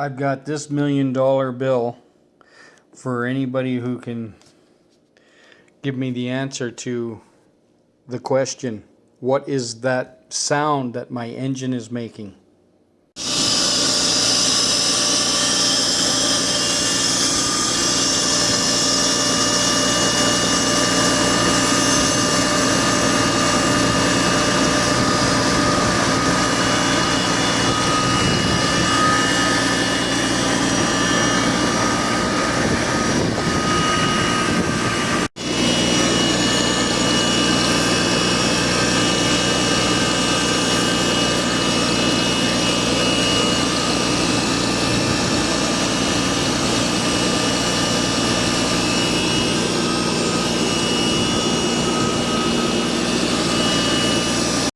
I've got this million dollar bill for anybody who can give me the answer to the question what is that sound that my engine is making?